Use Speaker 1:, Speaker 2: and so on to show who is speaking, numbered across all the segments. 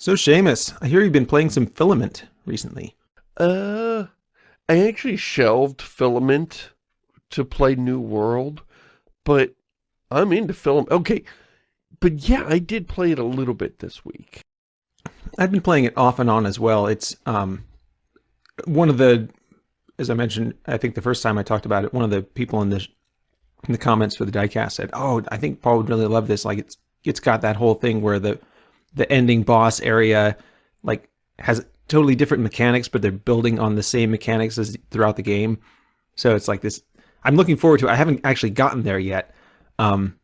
Speaker 1: So Shamus, I hear you've been playing some Filament recently.
Speaker 2: Uh, I actually shelved Filament to play New World, but I'm into Filament. Okay, but yeah, I did play it a little bit this week.
Speaker 1: I've been playing it off and on as well. It's um, one of the, as I mentioned, I think the first time I talked about it, one of the people in the in the comments for the diecast said, "Oh, I think Paul would really love this. Like it's it's got that whole thing where the the ending boss area like has totally different mechanics, but they're building on the same mechanics as throughout the game. So it's like this. I'm looking forward to it. I haven't actually gotten there yet, um,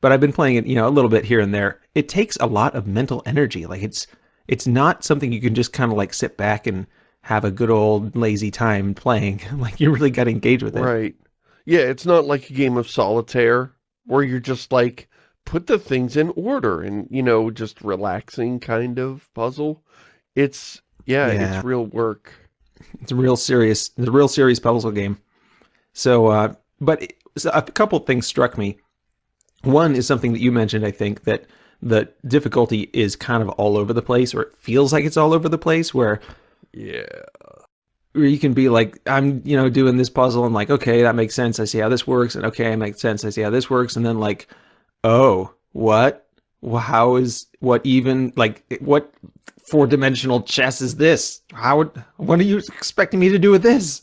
Speaker 1: but I've been playing it, you know, a little bit here and there. It takes a lot of mental energy. Like it's it's not something you can just kind of like sit back and have a good old lazy time playing. like you really got to engage with it.
Speaker 2: Right. Yeah, it's not like a game of solitaire where you're just like, put the things in order and, you know, just relaxing kind of puzzle. It's, yeah,
Speaker 1: Yeah.
Speaker 2: it's real work.
Speaker 1: It's a real serious, it's a real serious puzzle game. So, uh, but it- so a couple things struck me. One is something that you mentioned, I think, that the difficulty is kind of all over the place, or it feels like it's all over the place, where
Speaker 2: Yeah.
Speaker 1: where you can be like, I'm, you know, doing this puzzle, and like, okay, that makes sense. I see how this works, and okay, it makes sense. I see how this works, and then like, oh, what? How is what even like what four dimensional chess is this? How would what are you expecting me to do with this?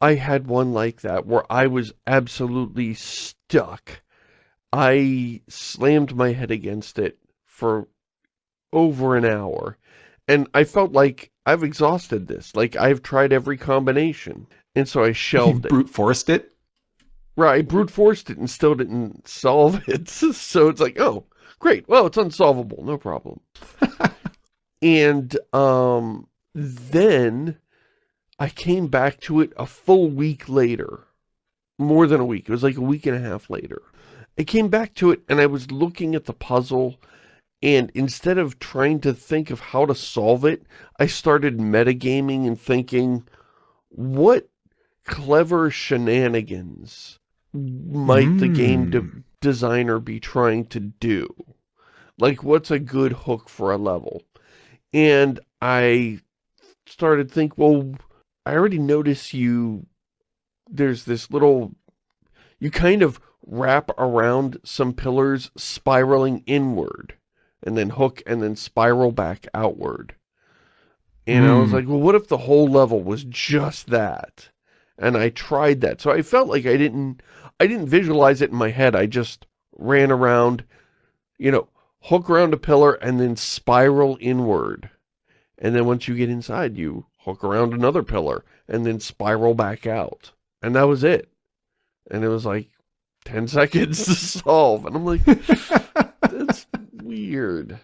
Speaker 2: I had one like that where I was absolutely stuck. I slammed my head against it for over an hour. And I felt like I've exhausted this. Like I've tried every combination. And so I
Speaker 1: You
Speaker 2: shelved it.
Speaker 1: brute forced it.
Speaker 2: Right, brute forced it and still didn't solve it. So it's like, oh, great. Well, it's unsolvable. No problem. and um, then I came back to it a full week later. More than a week. It was like a week and a half later. I came back to it and I was looking at the puzzle and instead of trying to think of how to solve it, I started metagaming and thinking, what clever shenanigans might the game de
Speaker 1: Mm.
Speaker 2: designer be trying to do? Like, what's a good hook for a level? And I started think, well, I already notice you, there's this little, you kind of wrap around some pillars spiraling inward and then hook and then spiral back outward. And I was
Speaker 1: Hmm.
Speaker 2: like, well, what if the whole level was just that? And I tried that. So I felt like I didn't, I didn't visualize it in my head. I just ran around, you know, hook around a pillar and then spiral inward. And then once you get inside, you hook around another pillar and then spiral back out. And that was it. And it was like 10 seconds to solve. And I'm like, that's weird.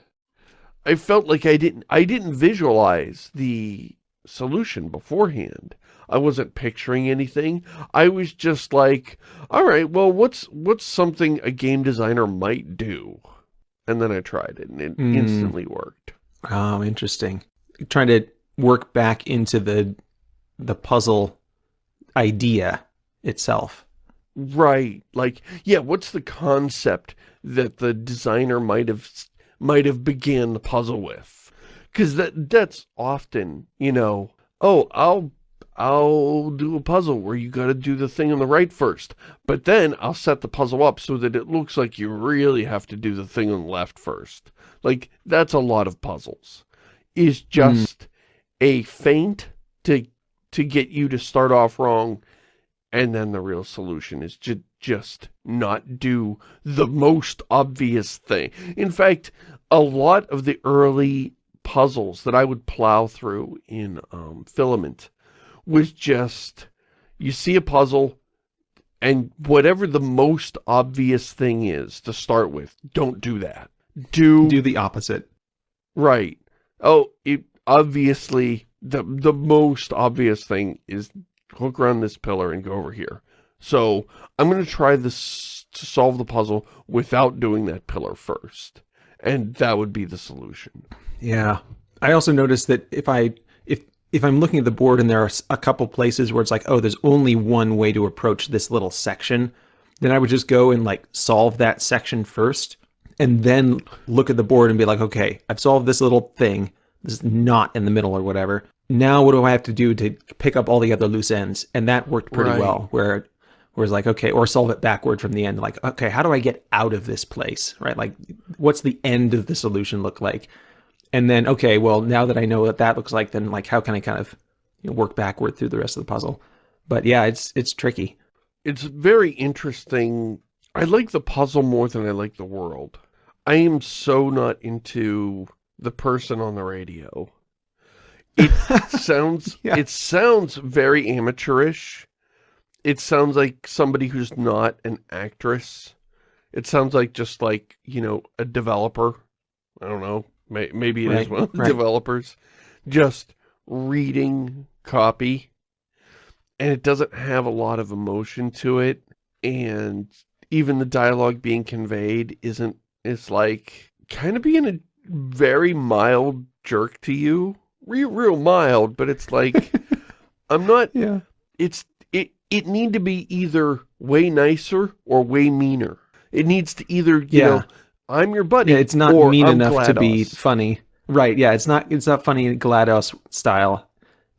Speaker 2: I felt like I didn't I didn't visualize the solution beforehand. I wasn't picturing anything. I was just like, all right, well, what's what's something a game designer might do? And then I tried it and it
Speaker 1: Hmm.
Speaker 2: instantly worked.
Speaker 1: Oh, interesting. Trying to work back into the the puzzle idea itself.
Speaker 2: Right. Like, yeah, what's the concept that the designer might have might have began the puzzle with? Cuz that that's often, you know, oh, I'll I'll do a puzzle where you got to do the thing on the right first, but then I'll set the puzzle up so that it looks like you really have to do the thing on the left first. Like that's a lot of puzzles. Is just a feint to to get you to start off wrong and then the real solution is to just not do the most obvious thing. In fact, a lot of the early puzzles that I would plow through in um, Filament was just, you see a puzzle, and whatever the most obvious thing is to start with, don't do that. Do,
Speaker 1: Do the opposite.
Speaker 2: right. Oh, it, obviously, the, the most obvious thing is hook around this pillar and go over here. So I'm going to try this to solve the puzzle without doing that pillar first. And that would be the solution.
Speaker 1: Yeah. I also noticed that if I if if I'm looking at the board and there are a couple places where it's like, oh, there's only one way to approach this little section, then I would just go and like solve that section first and then look at the board and be like, okay, I've solved this little thing. This is not in the middle or whatever. Now what do I have to do to pick up all the other loose ends? And that worked pretty
Speaker 2: Right.
Speaker 1: well. Where where it's like, okay, or solve it backward from the end. Like, okay, how do I get out of this place? Right? Like, what's the end of the solution look like? And then, okay, well, now that I know what that looks like, then like, how can I kind of you know, work backward through the rest of the puzzle? But yeah, it's it's tricky.
Speaker 2: It's very interesting. I like the puzzle more than I like the world. I am so not into the person on the radio. It sounds
Speaker 1: Yeah.
Speaker 2: it sounds very amateurish. It sounds like somebody who's not an actress. It sounds like just like, you know, a developer. I don't know. May, maybe it is
Speaker 1: Right,
Speaker 2: one of the
Speaker 1: right.
Speaker 2: developers. Just reading copy. And it doesn't have a lot of emotion to it. And even the dialogue being conveyed isn't, it's like kind of being a very mild jerk to you. Real, real mild, but it's like, I'm not,
Speaker 1: Yeah.
Speaker 2: it's, it, it need to be either way nicer or way meaner. It needs to either, you
Speaker 1: Yeah.
Speaker 2: know, I'm your buddy.
Speaker 1: Yeah, it's not mean
Speaker 2: I'm
Speaker 1: enough to be funny. Right, yeah, it's not it's not funny in GLaDOS style,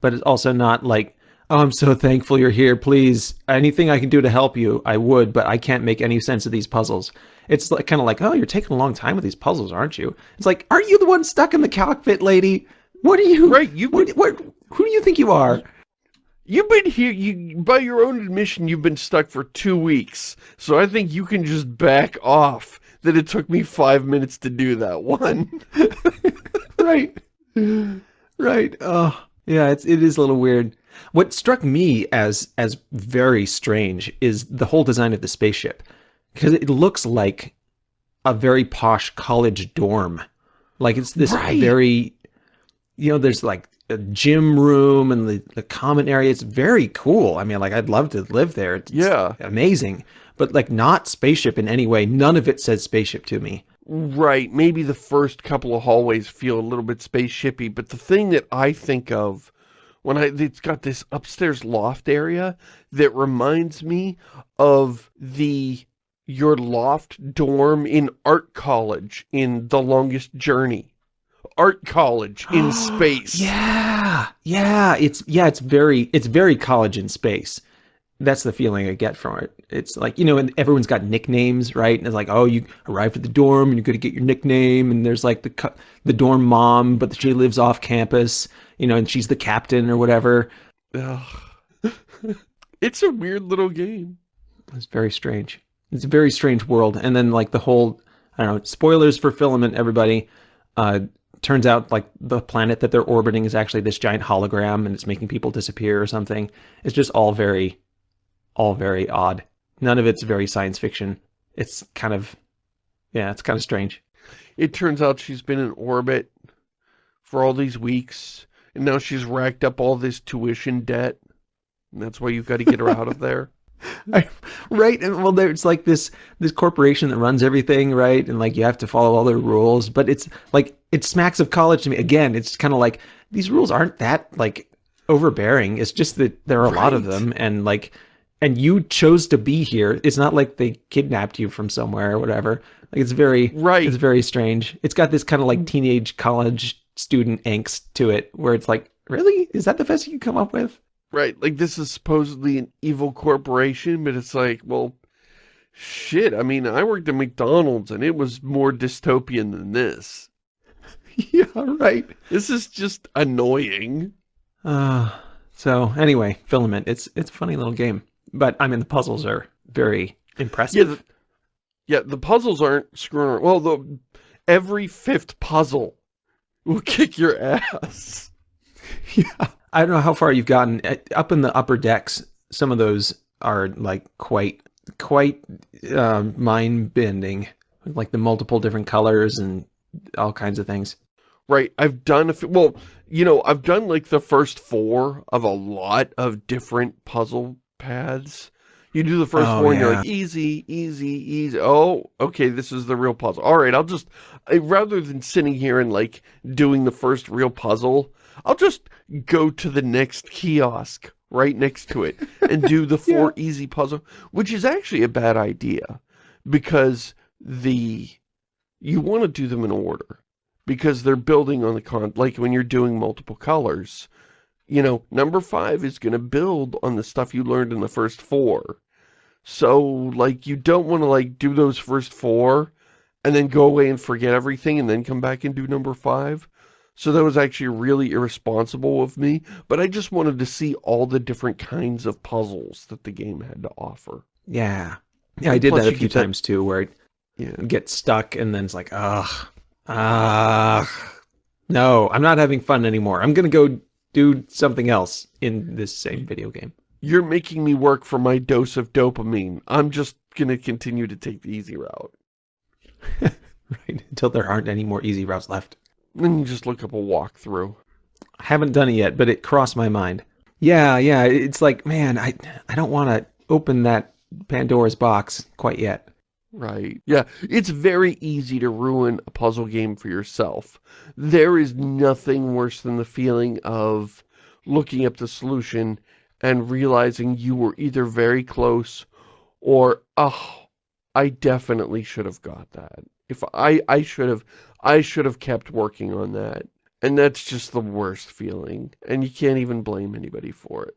Speaker 1: but it's also not like, oh, I'm so thankful you're here. Please, anything I can do to help you, I would, but I can't make any sense of these puzzles. It's like kind of like, oh, you're taking a long time with these puzzles, aren't you? It's like, aren't you the one stuck in the cockpit, lady? What are you?
Speaker 2: Right, you've
Speaker 1: What, what, who do you think you are?
Speaker 2: You've been here, you by your own admission, you've been stuck for two weeks. So I think you can just back off that it took me five minutes to do that one.
Speaker 1: right. Right. Oh yeah it's it is a little weird. What struck me as as very strange is the whole design of the spaceship because it looks like a very posh college dorm. Like it's this
Speaker 2: Right.
Speaker 1: very you know there's like a gym room and the, the common area. It's very cool. I mean like i'd love to live there. It's
Speaker 2: Yeah.
Speaker 1: amazing but like not spaceship in any way none of it says spaceship to me
Speaker 2: Right, maybe the first couple of hallways feel a little bit spaceshipy, but the thing that I think of when I, it's got this upstairs loft area that reminds me of the, your loft dorm in art college in The Longest Journey. Art college in space.
Speaker 1: Yeah, yeah, it's yeah, it's very it's very college in space. That's the feeling I get from it. It's like you know, and everyone's got nicknames, right? And it's like, oh, you arrived at the dorm, and you're going to get your nickname. And there's like the the dorm mom, but she lives off campus, you know, and she's the captain or whatever.
Speaker 2: Ugh. it's a weird little game.
Speaker 1: It's very strange. It's a very strange world. And then like the whole, I don't know, spoilers for Filament, everybody. Uh, turns out like the planet that they're orbiting is actually this giant hologram and it's making people disappear or something. It's just all very, all very odd. None of it's very science fiction. It's kind of, yeah, it's kind of strange.
Speaker 2: It turns out she's been in orbit for all these weeks, and now she's racked up all this tuition debt. And that's why you've got to get her out of there.
Speaker 1: I, right and well there's like this this corporation that runs everything right and like you have to follow all their rules but it's like it smacks of college to me again it's kind of like these rules aren't that like overbearing it's just that there are a lot of them and like and you chose to be here. It's not like they kidnapped you from somewhere or whatever. Like it's very
Speaker 2: Right.
Speaker 1: it's very strange. It's got this kind of like teenage college student angst to it where it's like really? Is that the best you can come up with?
Speaker 2: Right, like this is supposedly an evil corporation, but it's like, well, shit, I mean, I worked at McDonald's and it was more dystopian than this.
Speaker 1: yeah right.
Speaker 2: This is just annoying.
Speaker 1: Uh, so anyway, Filament, it's it's a funny little game, but I mean the puzzles are very
Speaker 2: Yeah,
Speaker 1: impressive.
Speaker 2: the, yeah, the puzzles aren't screwing around. Well, the, every fifth puzzle will kick your ass.
Speaker 1: Yeah. I don't know how far you've gotten Uh, up in the upper decks. Some of those are like quite quite um, mind bending, like the multiple different colors and all kinds of things.
Speaker 2: Right, I've done a f- well, you know, I've done like the first four of a lot of different puzzle paths. You do the first
Speaker 1: Oh,
Speaker 2: four and you're like, easy, easy, easy. Oh, okay, this is the real puzzle. All right, I'll just, I, rather than sitting here and like doing the first real puzzle, I'll just go to the next kiosk right next to it and do the four easy puzzle, which is actually a bad idea because the you want to do them in order because they're building on the con like when you're doing multiple colors you know number five is going to build on the stuff you learned in the first four so like you don't want to like do those first four and then go away and forget everything and then come back and do number five so that was actually really irresponsible of me but I just wanted to see all the different kinds of puzzles that the game had to offer
Speaker 1: Yeah. Yeah, I did that a few
Speaker 2: get that-
Speaker 1: times too, where
Speaker 2: yeah
Speaker 1: I get stuck and then it's like, ugh, ugh. No, I'm not having fun anymore. I'm gonna go do something else in this same video game.
Speaker 2: You're making me work for my dose of dopamine. I'm just gonna continue to take the easy route.
Speaker 1: Right? Until there aren't any more easy routes left.
Speaker 2: Then you just look up a walkthrough.
Speaker 1: I haven't done it yet, but it crossed my mind. Yeah, yeah. It's like, man, I I don't want to open that Pandora's box quite yet.
Speaker 2: Right. Yeah, it's very easy to ruin a puzzle game for yourself. There is nothing worse than the feeling of looking up the solution and realizing you were either very close or, oh, I definitely should have got that. If I, I should have, I should have kept working on that. And that's just the worst feeling. And you can't even blame anybody for it.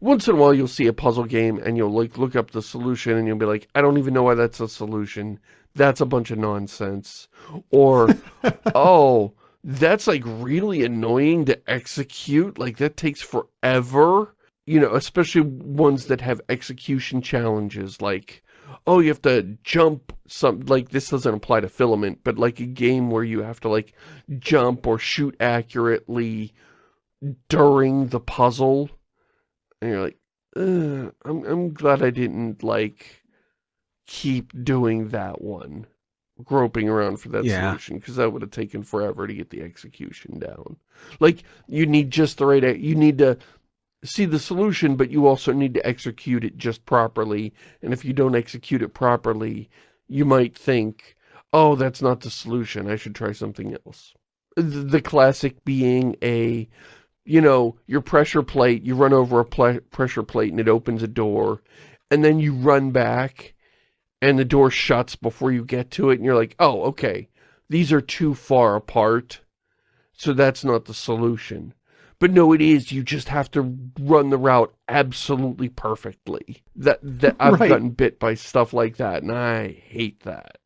Speaker 2: Once in a while you'll see a puzzle game and you'll like look up the solution and you'll be like, I don't even know why that's a solution. That's a bunch of nonsense. Or, oh, that's like really annoying to execute. Like that takes forever. You know, especially ones that have execution challenges like, oh, you have to jump some, like this doesn't apply to Filament, but like a game where you have to like jump or shoot accurately during the puzzle and you're like, I'm, I'm glad I didn't, like, keep doing that one. Groping around for that
Speaker 1: Yeah.
Speaker 2: solution, because that would have taken forever to get the execution down. Like, you need just the right, you need to see the solution, but you also need to execute it just properly. And if you don't execute it properly, you might think, oh, that's not the solution, I should try something else. The classic being a you know, your pressure plate, you run over a pressure plate and it opens a door, and then you run back and the door shuts before you get to it, and you're like, oh, okay, these are too far apart, so that's not the solution. But no, it is. You just have to run the route absolutely perfectly. That that I've
Speaker 1: Right.
Speaker 2: gotten bit by stuff like that, and I hate that.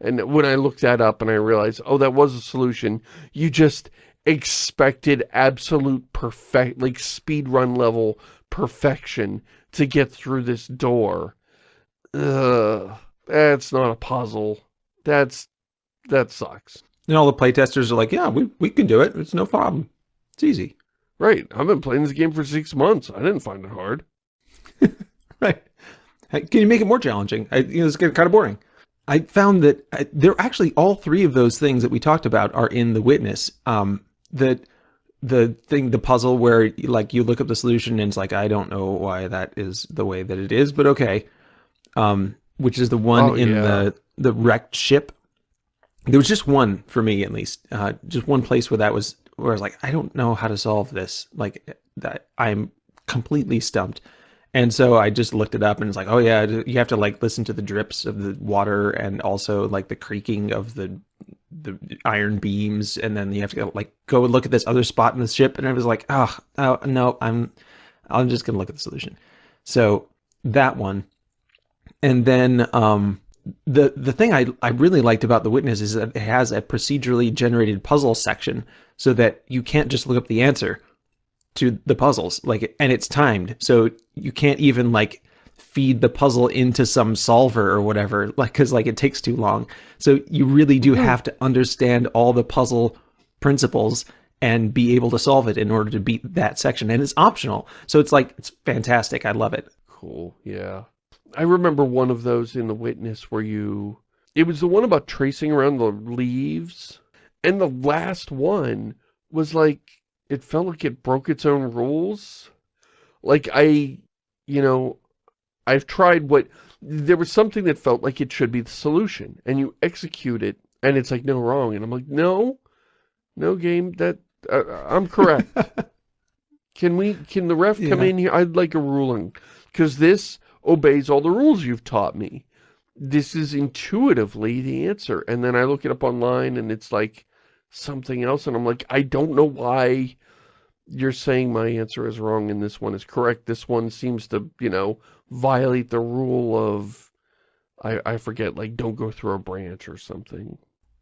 Speaker 2: And when I looked that up and I realized, oh, that was a solution, you just expected absolute perfect, like speed run level perfection to get through this door. Ugh, that's not a puzzle. That's, that sucks.
Speaker 1: And all the playtesters are like, yeah, we, we can do it. It's no problem. It's easy.
Speaker 2: Right, I've been playing this game for six months. I didn't find it hard.
Speaker 1: Right. Can you make it more challenging? I, you know, it's getting kind of boring. I found that uh, there actually all three of those things that we talked about are in the witness. Um, the the thing, the puzzle where like you look up the solution and it's like I don't know why that is the way that it is, but okay. Um, which is the one
Speaker 2: Oh,
Speaker 1: in
Speaker 2: yeah.
Speaker 1: the the wrecked ship. There was just one for me at least, uh, just one place where that was where I was like, I don't know how to solve this. Like that, I'm completely stumped. And so I just looked it up and it's like, oh yeah, you have to like listen to the drips of the water and also like the creaking of the the iron beams and then you have to like go look at this other spot in the ship and I was like, oh, oh no, I'm I'm just gonna look at the solution. So that one. And then um the the thing I, I really liked about the witness is that it has a procedurally generated puzzle section so that you can't just look up the answer to the puzzles like and it's timed. So you can't even like feed the puzzle into some solver or whatever like because like it takes too long. So you really do hmm. have to understand all the puzzle principles and be able to solve it in order to beat that section. And it's optional. So it's like it's fantastic. I love it.
Speaker 2: Cool, yeah. I remember one of those in The Witness where you... It was the one about tracing around the leaves. And the last one was like... It felt like it broke its own rules. Like, I... You know... I've tried what... There was something that felt like it should be the solution. And you execute it, and it's like, no, wrong. And I'm like, no. No game, that... Uh, I'm correct. Can we... Can the ref come
Speaker 1: Yeah.
Speaker 2: in here? I'd like a ruling. Because this obeys all the rules you've taught me. this is intuitively the answer. And then I look it up online and it's like something else. And I'm like, I don't know why you're saying my answer is wrong and this one is correct. This one seems to, you know, violate the rule of, I, I forget, like, don't go through a branch or something.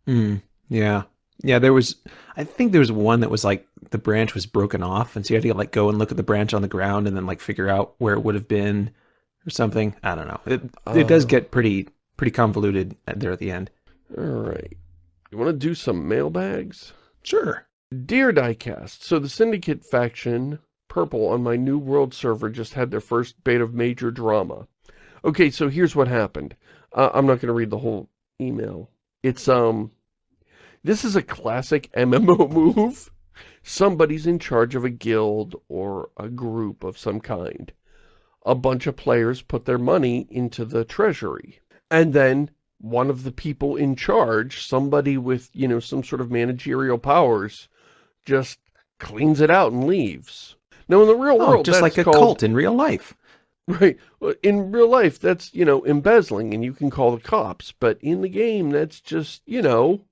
Speaker 1: Mm, yeah. Yeah, there was, I think there was one that was like the branch was broken off. And so you had to like go and look at the branch on the ground and then like figure out where it would have been or something. I don't know. It, it does
Speaker 2: Uh,
Speaker 1: get pretty, pretty convoluted there at the end.
Speaker 2: all right. You want to do some mailbags?
Speaker 1: Sure.
Speaker 2: Dear Diecast, so the Syndicate faction, Purple, on my New World server just had their first bait of major drama. Okay, so here's what happened. Uh, I'm not going to read the whole email. It's, um, this is a classic MMO move. Somebody's in charge of a guild or a group of some kind. A bunch of players put their money into the treasury. And then one of the people in charge, somebody with, you know, some sort of managerial powers, just cleans it out and leaves. Now, in the real
Speaker 1: Oh,
Speaker 2: world,
Speaker 1: just like a
Speaker 2: called,
Speaker 1: cult in real life.
Speaker 2: Right. In real life, that's, you know, embezzling and you can call the cops. But in the game, that's just, you know,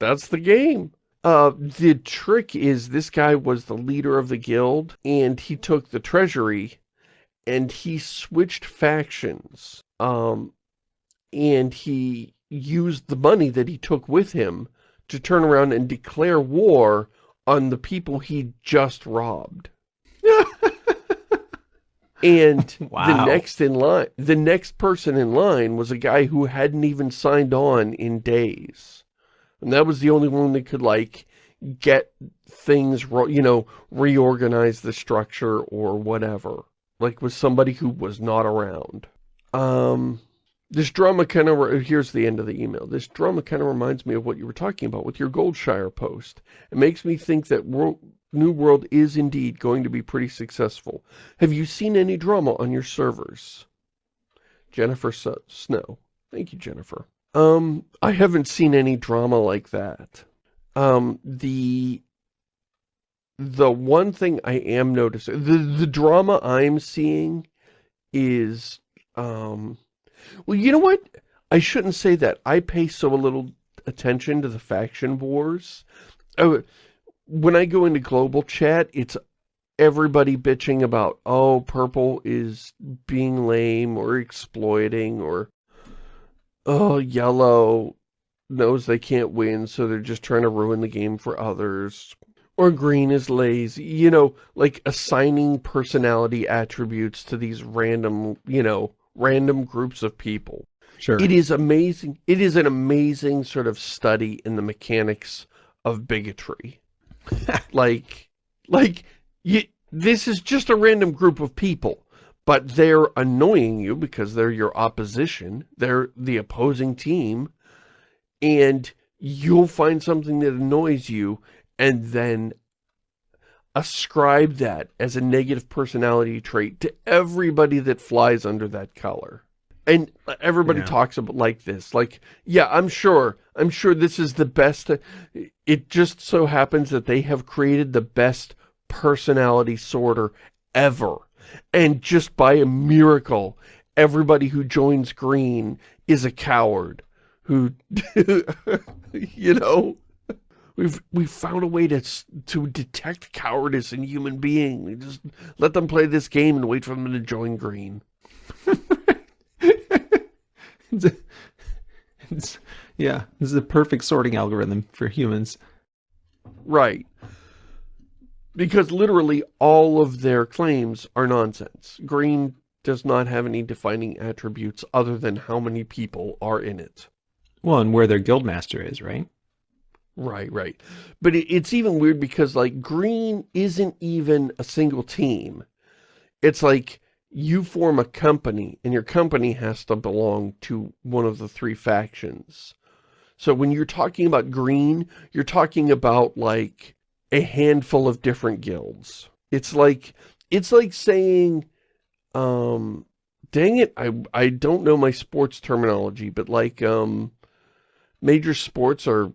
Speaker 2: that's the game. Uh, the trick is this guy was the leader of the guild and he took the treasury and he switched factions. Um, and he used the money that he took with him to turn around and declare war on the people he just robbed. And
Speaker 1: Wow.
Speaker 2: the next in line, the next person in line was a guy who hadn't even signed on in days. And that was the only one that could like get things, ro- you know, reorganize the structure or whatever. Like was somebody who was not around. Um, this drama kind of, here's the end of the email. This drama kind of reminds me of what you were talking about with your Goldshire post. It makes me think that World, New World is indeed going to be pretty successful. Have you seen any drama on your servers? Jennifer Snow. Thank you, Jennifer. Um, I haven't seen any drama like that. Um, the the one thing I am noticing, the, the drama I'm seeing is, um, well, you know what? I shouldn't say that. I pay so little attention to the faction wars. Oh, when I go into global chat, it's everybody bitching about, oh, purple is being lame or exploiting or, oh, yellow knows they can't win, so they're just trying to ruin the game for others. Or green is lazy, you know, like assigning personality attributes to these random, you know, random groups of people.
Speaker 1: Sure.
Speaker 2: It is amazing. It is an amazing sort of study in the mechanics of bigotry. like, like, you, this is just a random group of people, but they're annoying you because they're your opposition. They're the opposing team. And you'll find something that annoys you and then ascribe that as a negative personality trait to everybody that flies under that color. And everybody
Speaker 1: Yeah.
Speaker 2: talks about like this, like, yeah, I'm sure, I'm sure this is the best. It just so happens that they have created the best personality sorter ever. And just by a miracle, everybody who joins green is a coward who, you know, we've, we've found a way to, to detect cowardice in human beings. We just let them play this game and wait for them to join green.
Speaker 1: it's, a- it's- yeah, this is a perfect sorting algorithm for humans.
Speaker 2: Right. Because literally all of their claims are nonsense. Green does not have any defining attributes other than how many people are in it.
Speaker 1: Well, and where their guildmaster is, right?
Speaker 2: Right, right. But it, it's even weird because, like, green isn't even a single team. It's like you form a company, and your company has to belong to one of the three factions. So when you're talking about green, you're talking about, like, a handful of different guilds. It's like, it's like saying, um, dang it, I, I don't know my sports terminology, but like, um, major sports are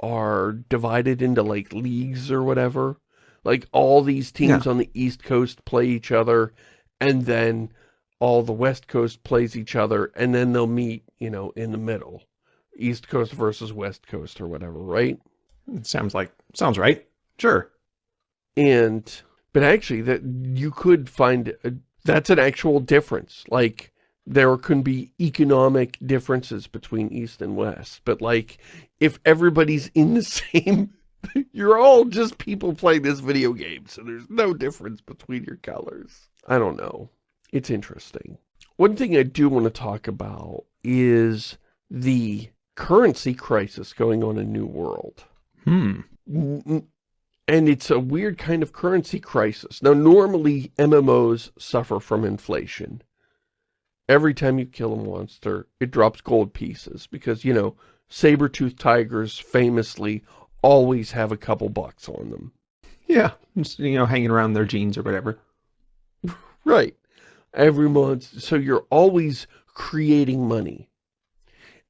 Speaker 2: are divided into like leagues or whatever. Like all these teams on the East Coast play each other and then all the West Coast plays each other, and then they'll meet, you know, in the middle. East Coast versus West Coast or whatever, right?
Speaker 1: It sounds like, sounds right. Sure.
Speaker 2: And, but actually that you could find, a, that's an actual difference. Like, there can be economic differences between East and West. But like, if everybody's in the same, you're all just people playing this video game. So there's no difference between your colors. I don't know. It's interesting. One thing I do want to talk about is the currency crisis going on in New World.
Speaker 1: Hmm.
Speaker 2: And it's a weird kind of currency crisis. Now, normally MMOs suffer from inflation every time you kill a monster, it drops gold pieces because, you know, saber-toothed tigers famously always have a couple bucks on them.
Speaker 1: Yeah, just, you know, hanging around their jeans or whatever.
Speaker 2: Right. Every month. So you're always creating money.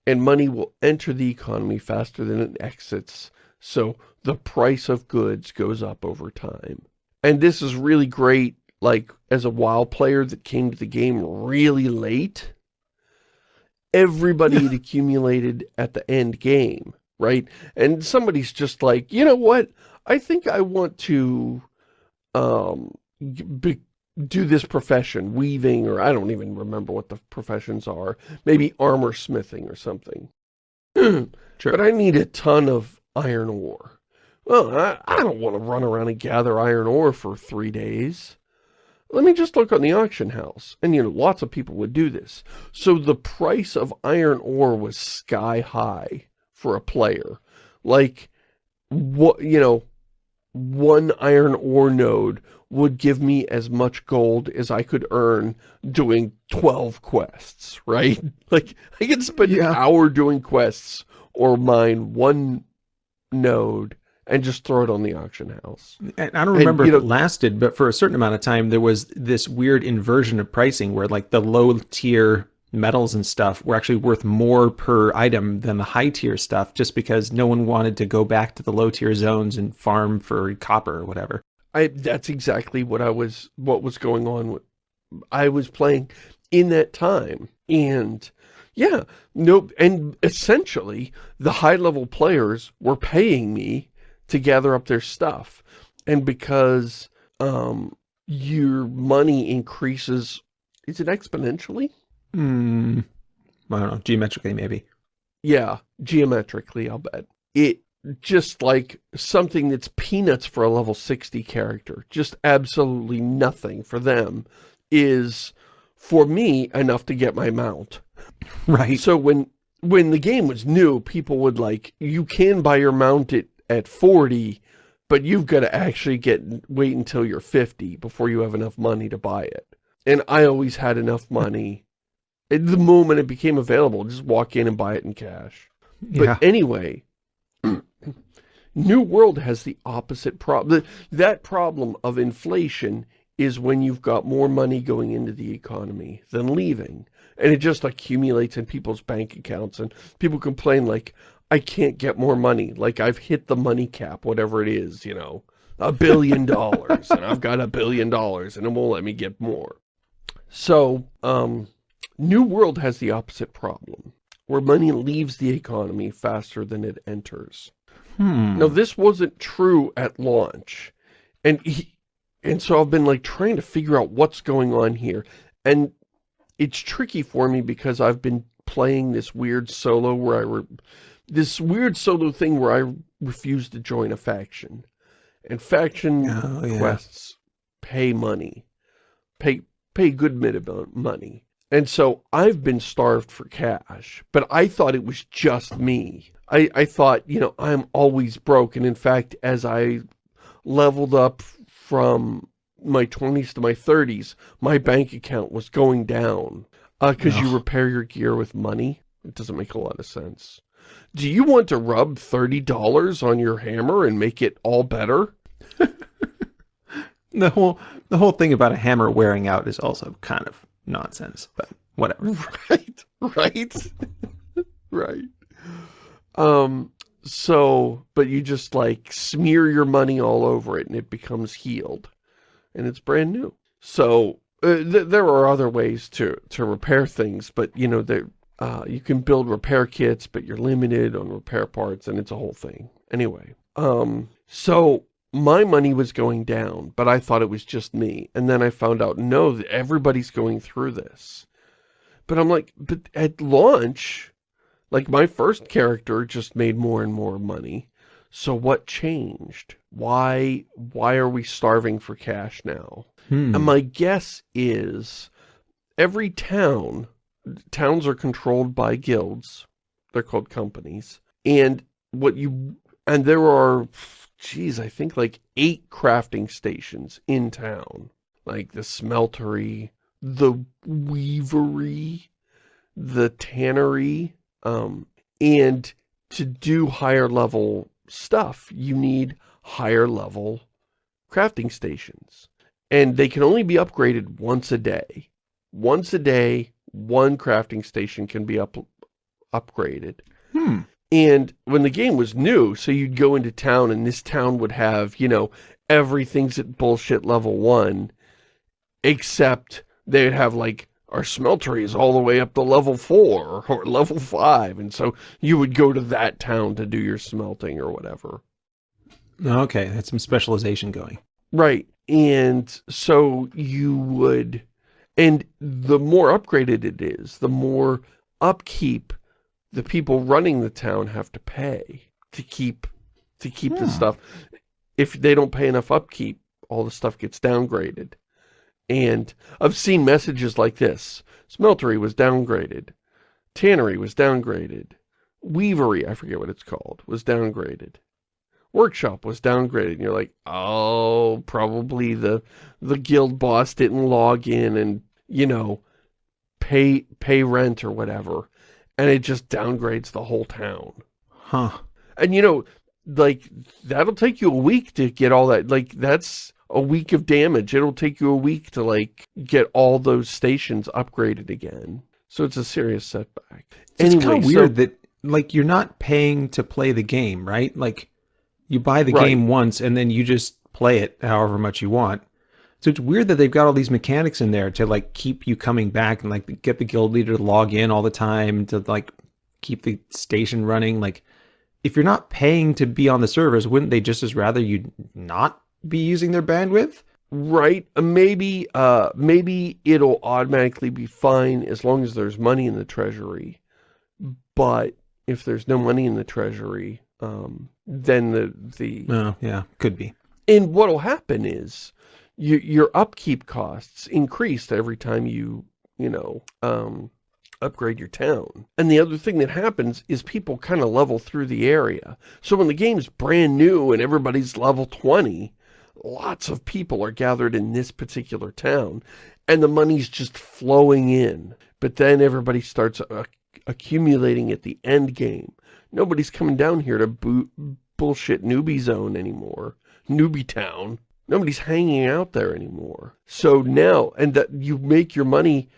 Speaker 2: And money will enter the economy faster than it exits. So the price of goods goes up over time. And this is really great like as a WoW player that came to the game really late, everybody had accumulated at the end game, right? And somebody's just like, you know what? I think I want to um, be, do this profession, weaving, or I don't even remember what the professions are. Maybe armor smithing or something. sure. But I need a ton of iron ore. Well, I, I don't want to run around and gather iron ore for three days. Let me just look on the auction house. And, you know, lots of people would do this. So the price of iron ore was sky high for a player. Like, what, you know, one iron ore node would give me as much gold as I could earn doing 12 quests, right? Like, I could spend yeah. an hour doing quests or mine one node and just throw it on the auction house.
Speaker 1: And I don't remember and, if know, it lasted, but for a certain amount of time, there was this weird inversion of pricing where like the low tier metals and stuff were actually worth more per item than the high tier stuff just because no one wanted to go back to the low tier zones and farm for copper or whatever.
Speaker 2: I that's exactly what I was what was going on I was playing in that time and yeah, no and essentially the high level players were paying me to gather up their stuff. And because um, your money increases, is it exponentially?
Speaker 1: Hmm. I don't know, geometrically maybe.
Speaker 2: Yeah, geometrically, I'll bet. It just like something that's peanuts for a level 60 character, just absolutely nothing for them, is for me enough to get my mount.
Speaker 1: Right.
Speaker 2: So when when the game was new, people would like, you can buy your mount at at 40, but you've got to actually get wait until you're 50 before you have enough money to buy it. And I always had enough hmm. money. At the moment it became available, just walk in and buy it in cash. Yeah. But anyway, New World has the opposite problem. That problem of inflation is when you've got more money going into the economy than leaving. And it just accumulates in people's bank accounts. And people complain like, I can't get more money. Like I've hit the money cap, whatever it is, you know, a billion dollars and I've got a billion dollars and it won't let me get more. So, um, New World has the opposite problem where money leaves the economy faster than it enters.
Speaker 1: Hmm.
Speaker 2: Now, this wasn't true at launch. And he, and so I've been like trying to figure out what's going on here. And it's tricky for me because I've been playing this weird solo where I this weird solo thing where I refuse to join a faction. And faction oh, yeah. pay money. Pay pay good minimum money. And so I've been starved for cash, but I thought it was just me. I, I thought, you know, I'm always broke. And in fact, as I leveled up from my 20s to my 30s, my bank account was going down. Because uh, you repair your gear with money. It doesn't make a lot of sense. Do you want to rub $30 on your hammer and make it all better?
Speaker 1: the whole the whole thing about a hammer wearing out is also kind of nonsense, but whatever.
Speaker 2: Right, right, right. Um, so, but you just like smear your money all over it and it becomes healed and it's brand new. So uh, th there are other ways to, to repair things, but, you know, there, uh, you can build repair kits, but you're limited on repair parts, and it's a whole thing. Anyway, um, so my money was going down, but I thought it was just me. And then I found out, no, everybody's going through this. But I'm like, but at launch, like my first character just made more and more money. So what changed? Why, why are we starving for cash now?
Speaker 1: Hmm.
Speaker 2: And my guess is every town, towns are controlled by guilds. They're called companies. And what you, and there are, geez, I think like eight crafting stations in town. Like the smeltery, the weavery, the tannery, um, and to do higher level stuff, you need higher level crafting stations. And they can only be upgraded once a day. Once a day, one crafting station can be up upgraded.
Speaker 1: Hmm.
Speaker 2: And when the game was new, so you'd go into town and this town would have, you know, everything's at bullshit level one, except they'd have like, our smeltery is all the way up to level four or level five. And so you would go to that town to do your smelting or whatever.
Speaker 1: Okay, that's some specialization going.
Speaker 2: Right. And so you would, and the more upgraded it is, the more upkeep the people running the town have to pay to keep, to keep the
Speaker 1: Hmm.
Speaker 2: stuff. If they don't pay enough upkeep, all the stuff gets downgraded. And I've seen messages like this. Smeltery was downgraded. Tannery was downgraded. Weavery, I forget what it's called, was downgraded. Workshop was downgraded. And you're like, oh, probably the the guild boss didn't log in and, you know, pay pay rent or whatever. And it just downgrades the whole town.
Speaker 1: Huh.
Speaker 2: And you know, like, that'll take you a week to get all that. Like, that's a week of damage. It'll take you a week to, like, get all those stations upgraded again. So it's a serious setback.
Speaker 1: It's
Speaker 2: Anyway,
Speaker 1: kind of
Speaker 2: so-
Speaker 1: weird that, like, you're not paying to play the game, right? Like, you buy the
Speaker 2: Right.
Speaker 1: game once and then you just play it however much you want. So it's weird that they've got all these mechanics in there to, like, keep you coming back and, like, get the guild leader to log in all the time to, like, keep the station running. Like, if you're not paying to be on the servers, wouldn't they just as rather you not be using their bandwidth?
Speaker 2: Right. uh, Maybe, uh, maybe it'll automatically be fine as long as there's money in the treasury. But if there's no money in the treasury, um, then the, the,
Speaker 1: Oh, yeah, could be.
Speaker 2: and what'll happen is your, your upkeep costs increase every time you, you know, um, upgrade your town. And the other thing that happens is people kind of level through the area. So when the game's brand new and everybody's level 20, lots of people are gathered in this particular town and the money's just flowing in. But then everybody starts uh, accumulating at the end game. Nobody's coming down here to bullshit newbie zone anymore. Newbie town. Nobody's hanging out there anymore. So now, and that you make your money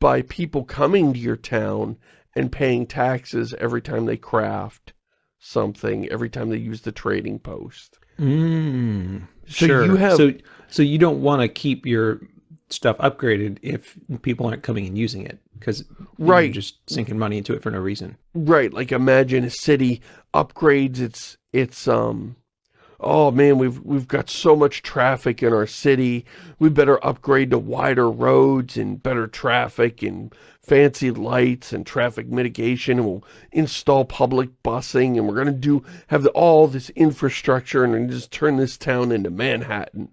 Speaker 2: by people coming to your town and paying taxes every time they craft something, every time they use the trading post.
Speaker 1: Mm,
Speaker 2: So
Speaker 1: sure.
Speaker 2: you have-
Speaker 1: so so you don't want to keep your stuff upgraded if people aren't coming and using it because
Speaker 2: Right.
Speaker 1: you're just sinking money into it for no reason.
Speaker 2: Right, like imagine a city upgrades its its um oh man, we've we've got so much traffic in our city. We better upgrade to wider roads and better traffic and fancy lights and traffic mitigation and we'll install public busing and we're going to do have the, all this infrastructure and just turn this town into Manhattan.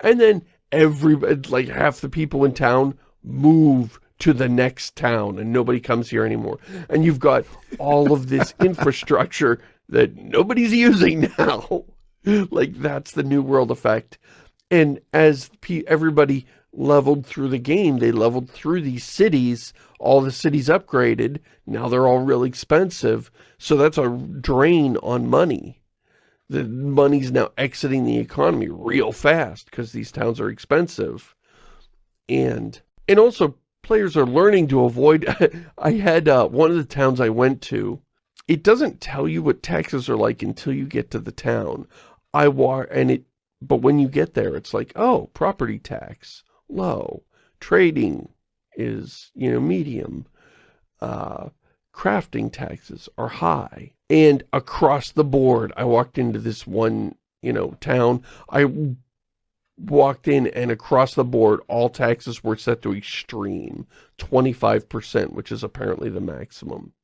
Speaker 2: And then every like half the people in town move to the next town and nobody comes here anymore. And you've got all of this infrastructure that nobody's using now. like that's the new world effect. And as everybody leveled through the game, they leveled through these cities, all the cities upgraded, now they're all real expensive, so that's a drain on money. The money's now exiting the economy real fast because these towns are expensive. And, and also players are learning to avoid, I had uh, one of the towns I went to, it doesn't tell you what taxes are like until you get to the town. I wa and it, but when you get there, it's like, oh, property tax, low. Trading is, you know, medium. Uh, crafting taxes are high. And across the board, I walked into this one, you know, town. I walked in and across the board, all taxes were set to extreme. 25%, which is apparently the maximum.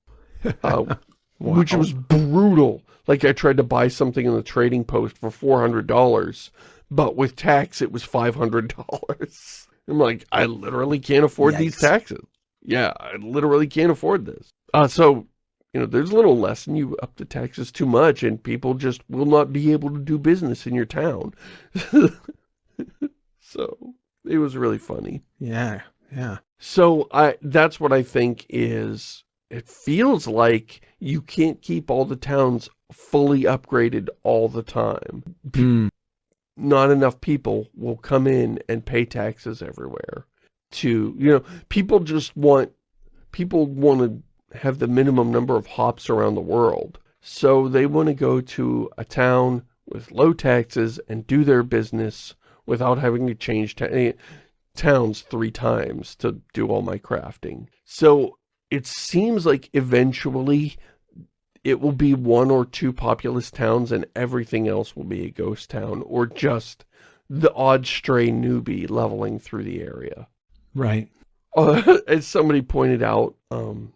Speaker 2: Uh,
Speaker 1: Wow.
Speaker 2: which was brutal. Like I tried to buy something in the trading post for $400, but with tax it was $500. I'm like, I literally can't afford these taxes. Yeah, I literally can't afford this. Uh, so, you know, there's a little lesson. You up the taxes too much and people just will not be able to do business in your town. so, it was really funny.
Speaker 1: Yeah, yeah.
Speaker 2: So I that's what I think is it feels like you can't keep all the towns fully upgraded all the time.
Speaker 1: Hmm.
Speaker 2: Not enough people will come in and pay taxes everywhere to, you know, people just want people want to have the minimum number of hops around the world. So they want to go to a town with low taxes and do their business without having to change ta towns three times to do all my crafting. So it seems like eventually it will be one or two populous towns and everything else will be a ghost town or just the odd stray newbie leveling through the area.
Speaker 1: Right.
Speaker 2: Uh, as somebody pointed out, um,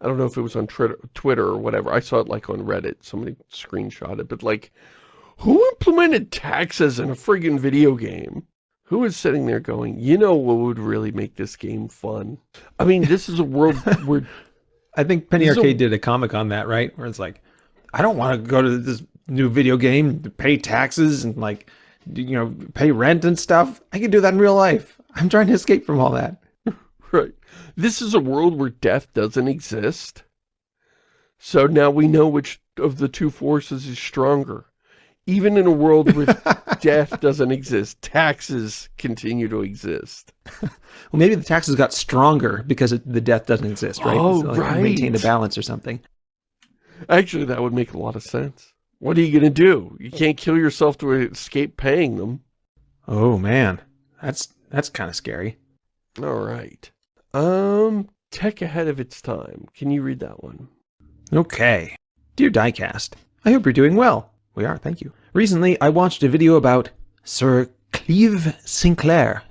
Speaker 2: I don't know if it was on Twitter, Twitter or whatever. I saw it like on Reddit. Somebody screenshot it, but like, who implemented taxes in a friggin' video game? Who is sitting there going, you know what would really make this game fun? I mean, this is a world where,
Speaker 1: I think Penny
Speaker 2: is a-
Speaker 1: Arcade did a comic on that, right? Where it's like, I don't want to go to this new video game to pay taxes and like, you know, pay rent and stuff. I can do that in real life. I'm trying to escape from all that.
Speaker 2: right, this is a world where death doesn't exist. So now we know which of the two forces is stronger. Even in a world where death doesn't exist, taxes continue to exist.
Speaker 1: Well, maybe the taxes got stronger because it, the death doesn't exist, right?
Speaker 2: Oh,
Speaker 1: So, like, Maintain the balance or something.
Speaker 2: Actually, that would make a lot of sense. What are you going to do? You can't kill yourself to escape paying them.
Speaker 1: Oh man, that's that's kind of scary.
Speaker 2: All right. Um, tech ahead of its time. Can you read that one?
Speaker 1: Okay. Dear Diecast, I hope you're doing well. We are, thank you. Recently, I watched a video about Sir Cleve Sinclair.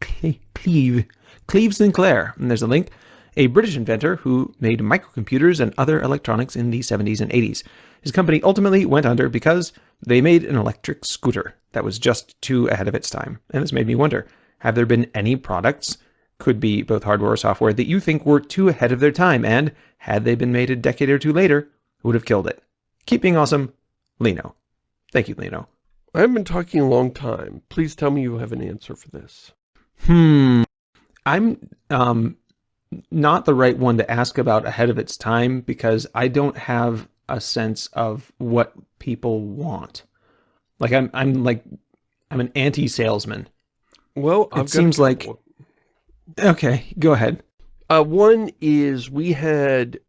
Speaker 1: Cleve. Cleve Sinclair. And there's a link. A British inventor who made microcomputers and other electronics in the 70s and 80s. His company ultimately went under because they made an electric scooter that was just too ahead of its time. And this made me wonder, have there been any products, could be both hardware or software, that you think were too ahead of their time and, had they been made a decade or two later, would have killed it? Keep being awesome, Lino. Thank you, Lino.
Speaker 2: I've been talking a long time. Please tell me you have an answer for this.
Speaker 1: Hmm. I'm um not the right one to ask about ahead of its time because I don't have a sense of what people want. Like I'm I'm like I'm an anti-salesman.
Speaker 2: Well, I've got
Speaker 1: seems like-. Okay, go ahead.
Speaker 2: Uh, one is we had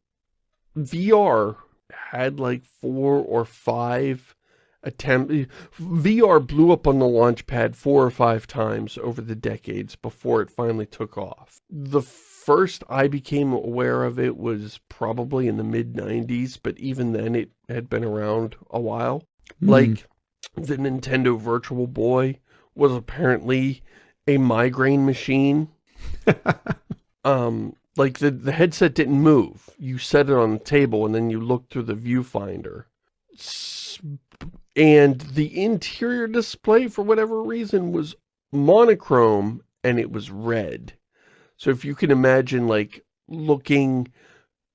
Speaker 2: VR had like four or five attempt VR blew up on the launch pad four or five times over the decades before it finally took off. The first I became aware of it was probably in the mid 90s, but even then it had been around a while.
Speaker 1: Hmm.
Speaker 2: Like the Nintendo Virtual Boy was apparently a migraine machine um like the the headset didn't move. You set it on the table and then you looked through the viewfinder. And the interior display for whatever reason was monochrome and it was red. So if you can imagine like looking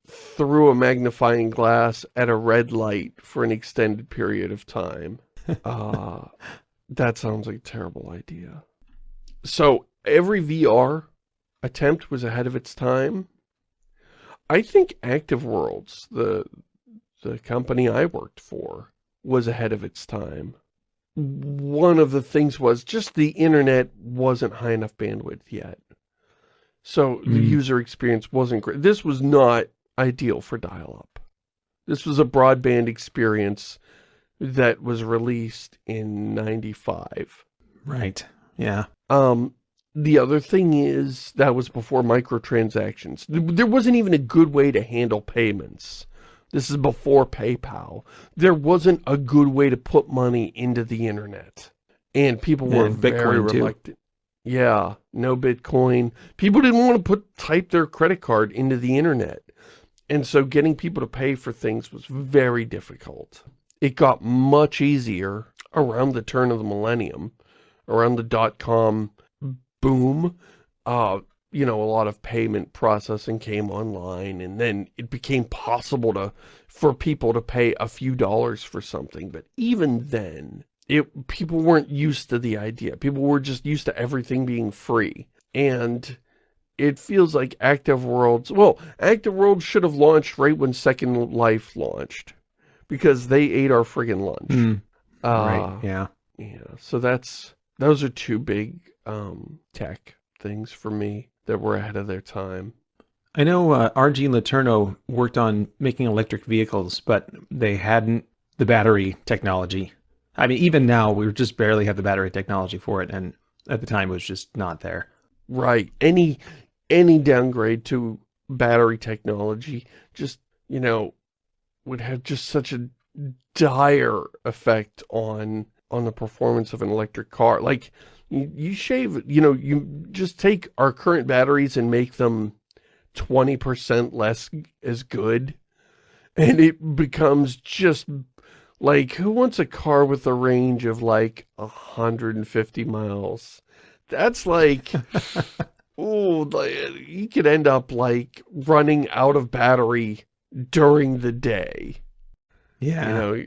Speaker 2: through a magnifying glass at a red light for an extended period of time uh that sounds like a terrible idea. So every VR attempt was ahead of its time. I think Active Worlds, the the company I worked for, was ahead of its time. One of the things was just the internet wasn't high enough bandwidth yet. So the
Speaker 1: Mm.
Speaker 2: user experience wasn't great. This was not ideal for dial-up. This was a broadband experience that was released in 95.
Speaker 1: Right. Yeah.
Speaker 2: Um, the other thing is, that was before microtransactions. There wasn't even a good way to handle payments. This is before PayPal. There wasn't a good way to put money into the internet. And people were
Speaker 1: And
Speaker 2: very
Speaker 1: Bitcoin, too.
Speaker 2: reluctant. Yeah, no Bitcoin. People didn't want to put type their credit card into the internet. And so getting people to pay for things was very difficult. It got much easier around the turn of the millennium, around the dot-com boom. Uh, you know, a lot of payment processing came online and then it became possible to for people to pay a few dollars for something. But even then, it people weren't used to the idea. People were just used to everything being free. And it feels like Active Worlds, well, Active Worlds should have launched right when Second Life launched because they ate our friggin' lunch.
Speaker 1: Mm,
Speaker 2: Uh,
Speaker 1: right. Yeah.
Speaker 2: yeah, so that's, those are two big um, tech things for me that were ahead of their time.
Speaker 1: I know uh, RG Letourneau worked on making electric vehicles, but they hadn't the battery technology. I mean, even now, we just barely have the battery technology for it, and at the time, it was just not there.
Speaker 2: Right. Any, any downgrade to battery technology just, you know, would have just such a dire effect on, on the performance of an electric car. Like, you, shave, you know, you just take our current batteries and make them 20% less as good. And it becomes just like, who wants a car with a range of like 150 miles? That's like, oh, you could end up like running out of battery during the day.
Speaker 1: Yeah.
Speaker 2: You know,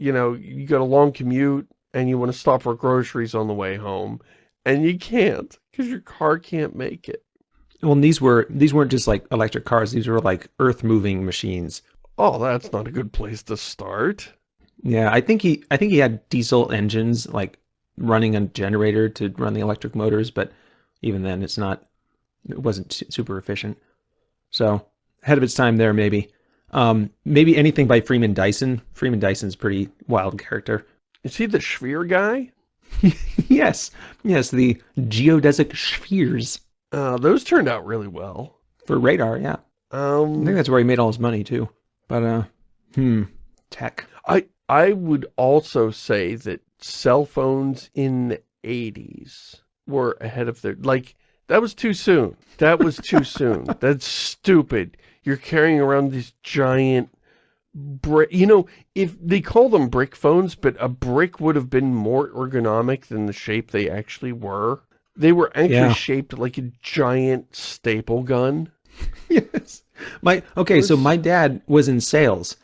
Speaker 2: you know, you got a long commute and you want to stop for groceries on the way home and you can't because your car can't make it.
Speaker 1: Well, and these were these weren't just like electric cars; these were like earth-moving machines.
Speaker 2: Oh, that's not a good place to start.
Speaker 1: Yeah, I think he I think he had diesel engines like running a generator to run the electric motors, but even then, it's not it wasn't super efficient. So ahead of its time there, maybe. Um, maybe anything by Freeman Dyson. Freeman Dyson's a pretty wild character.
Speaker 2: Is he the sphere guy?
Speaker 1: yes, yes, the geodesic spheres
Speaker 2: Uh, those turned out really well.
Speaker 1: for radar. Yeah, I
Speaker 2: Um,
Speaker 1: think that's where he made all his money too. But uh, hmm, tech.
Speaker 2: I I would also say that cell phones in the 80s were ahead of their like that was too soon. That was too soon. That's stupid. You're carrying around these giant brick. You know, if they call them brick phones, but a brick would have been more ergonomic than the shape they actually were. They were actually
Speaker 1: Yeah.
Speaker 2: shaped like a giant staple gun.
Speaker 1: yes. My okay, so my dad was in sales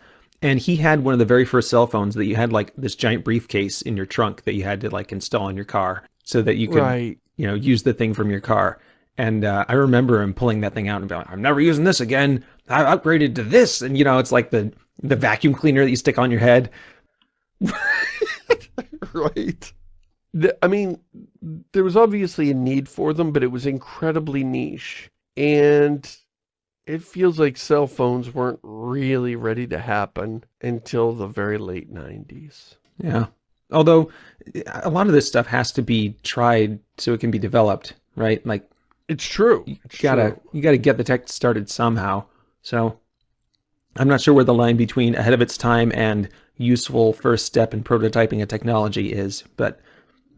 Speaker 1: and he had one of the very first cell phones that you had like this giant briefcase in your trunk that you had to like install in your car so that you could,
Speaker 2: Right.
Speaker 1: you know, use the thing from your car. And uh, I remember him pulling that thing out and being like, I'm never using this again. I upgraded to this. And you know, it's like the the vacuum cleaner that you stick on your head.
Speaker 2: right. The, I mean, there was obviously a need for them, but it was incredibly niche. And it feels like cell phones weren't really ready to happen until the very late 90s.
Speaker 1: Yeah. Although a lot of this stuff has to be tried so it can be developed, right? Like
Speaker 2: It's true.
Speaker 1: you
Speaker 2: It's
Speaker 1: gotta
Speaker 2: true.
Speaker 1: you gotta get the tech started somehow. So I'm not sure where the line between ahead of its time and useful first step in prototyping a technology is, but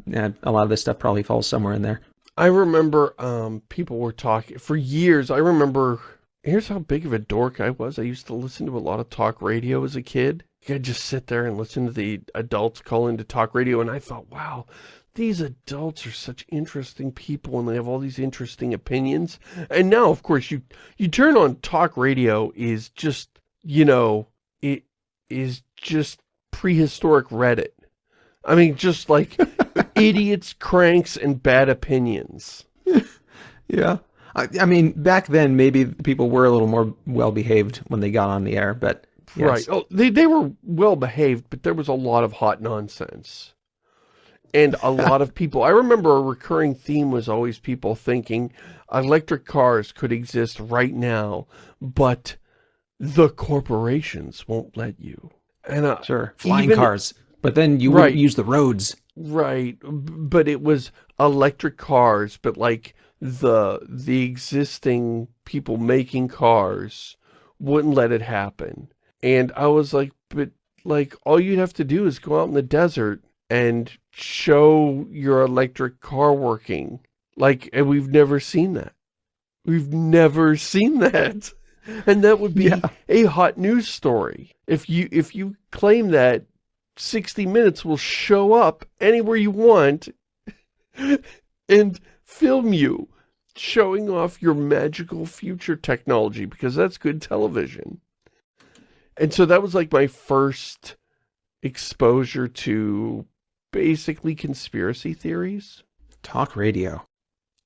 Speaker 1: yeah, a lot of this stuff probably falls somewhere in there.
Speaker 2: I remember um, people were talking, for years, I remember, here's how big of a dork I was. I used to listen to a lot of talk radio as a kid. I'd just sit there and listen to the adults call into talk radio, and I thought, wow, these adults are such interesting people, and they have all these interesting opinions. And now, of course, you, you turn on talk radio is just, you know, it is just prehistoric Reddit. I mean, just like idiots, cranks, and bad opinions.
Speaker 1: Yeah. I, I mean, back then maybe people were a little more well behaved when they got on the air, but yes.
Speaker 2: Right. Oh, they, they were well behaved, but there was a lot of hot nonsense. And a lot of people, I remember a recurring theme was always people thinking electric cars could exist right now, but the corporations won't let you. And uh,
Speaker 1: sure, flying
Speaker 2: even-
Speaker 1: cars, but then you
Speaker 2: Right.
Speaker 1: wouldn't use the roads.
Speaker 2: Right, but it was electric cars, but like the the existing people making cars wouldn't let it happen. And I was like, but like all you'd have to do is go out in the desert and show your electric car working. Like, and we've never seen that. We've never seen that. And that would be yeah. a hot news story. If you if you claim that 60 Minutes will show up anywhere you want and film you showing off your magical future technology because that's good television. And so that was like my first exposure to basically conspiracy theories.
Speaker 1: Talk radio.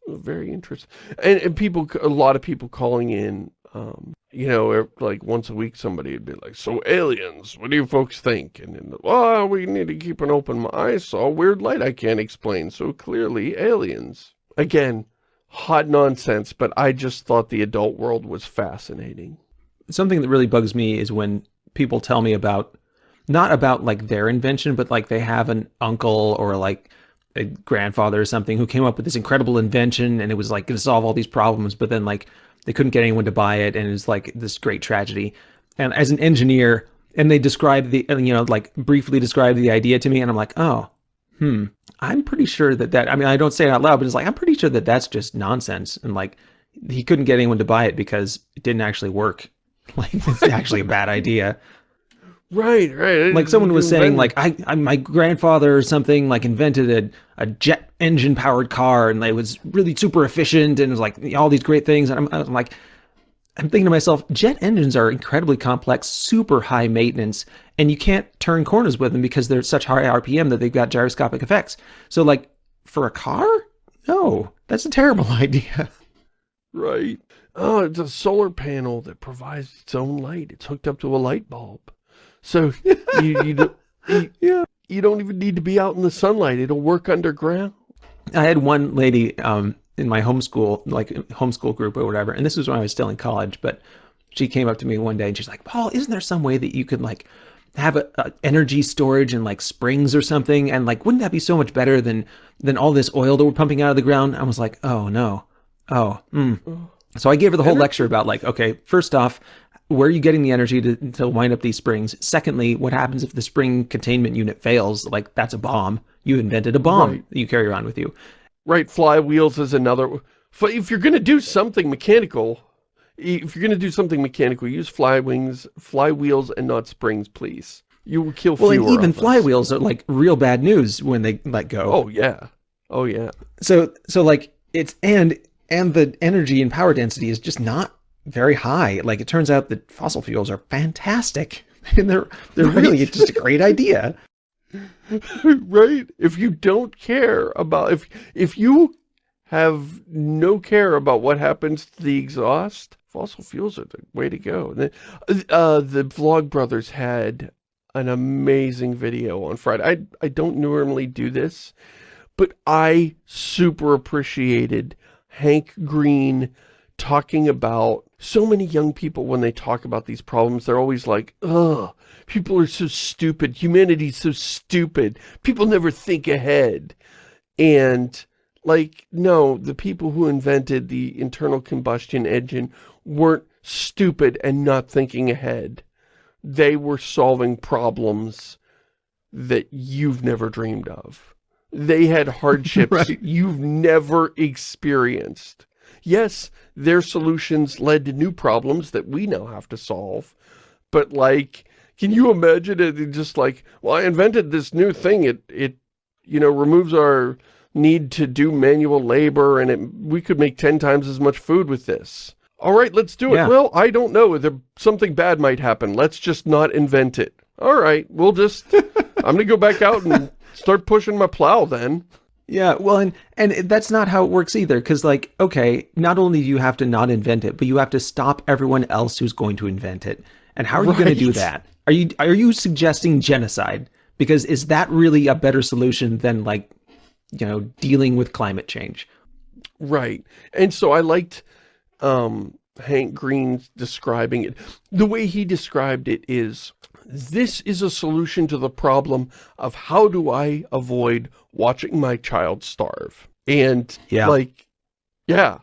Speaker 2: Very interesting. And, and people, a lot of people calling in um, you know, like once a week somebody would be like, so aliens, what do you folks think? And then, well, we need to keep an open eye. I saw weird light I can't explain. So clearly aliens. Again, hot nonsense, but I just thought the adult world was fascinating.
Speaker 1: Something that really bugs me is when people tell me about, not about like their invention, but like they have an uncle or like a grandfather or something who came up with this incredible invention and it was like going to solve all these problems, but then like they couldn't get anyone to buy it, and it was like this great tragedy. And as an engineer, and they described the, you know, like briefly described the idea to me, and I'm like, oh, hmm, I'm pretty sure that that, I mean, I don't say it out loud, but it's like, I'm pretty sure that that's just nonsense. And like, he couldn't get anyone to buy it because it didn't actually work. Like, it's actually a bad idea.
Speaker 2: Right, right.
Speaker 1: Like someone was saying, like I, I, my grandfather or something, like invented a, a jet engine powered car, and it was really super efficient, and it was like all these great things. And I'm, I'm like, I'm thinking to myself, jet engines are incredibly complex, super high maintenance, and you can't turn corners with them because they're such high RPM that they've got gyroscopic effects. So, like, for a car, no, that's a terrible idea.
Speaker 2: Right. Oh, it's a solar panel that provides its own light. It's hooked up to a light bulb. So you, you, don't, you, yeah. you don't even need to be out in the sunlight. It'll work underground.
Speaker 1: I had one lady um, in my homeschool, like homeschool group or whatever, and this was when I was still in college, but she came up to me one day and she's like, Paul, isn't there some way that you could like have a, a, energy storage and like springs or something? And like, wouldn't that be so much better than, than all this oil that we're pumping out of the ground? I was like, oh no. Oh, mm. So I gave her the whole lecture about like, okay, first off, where are you getting the energy to, to wind up these springs? Secondly, what happens if the spring containment unit fails? Like, that's a bomb. You invented a bomb right. that you carry around with you.
Speaker 2: Right, flywheels is another... If you're going to do something mechanical, if you're going to do something mechanical, use fly wings, flywheels, and not springs, please. You will kill
Speaker 1: well,
Speaker 2: fewer
Speaker 1: Well, even flywheels are like real bad news when they let go.
Speaker 2: Oh, yeah. Oh, yeah.
Speaker 1: So, so like, it's... And, and the energy and power density is just not very high. Like it turns out that fossil fuels are fantastic and they're they're right. really just a great idea.
Speaker 2: right? If you don't care about if if you have no care about what happens to the exhaust, fossil fuels are the way to go. The, uh, the Vlogbrothers had an amazing video on Friday. I I don't normally do this, but I super appreciated Hank Green talking about so many young people, when they talk about these problems, they're always like, ugh, people are so stupid. Humanity's so stupid. People never think ahead. And, like, no, the people who invented the internal combustion engine weren't stupid and not thinking ahead. They were solving problems that you've never dreamed of. They had hardships right. you've never experienced. Yes, their solutions led to new problems that we now have to solve. But like, can you imagine it just like, well, I invented this new thing. It, it, you know, removes our need to do manual labor and it, we could make 10 times as much food with this. All right, let's do it. Yeah. Well, I don't know. There, something bad might happen. Let's just not invent it. All right, we'll just, I'm going to go back out and start pushing my plow then.
Speaker 1: Yeah, well, and and that's not how it works either. Because like, okay, not only do you have to not invent it, but you have to stop everyone else who's going to invent it. And how are right. you going to do that? Are you are you suggesting genocide? Because is that really a better solution than like, you know, dealing with climate change?
Speaker 2: Right. And so I liked um, Hank Green describing it. The way he described it is this is a solution to the problem of how do I avoid watching my child starve? And
Speaker 1: Yeah.
Speaker 2: like, yeah,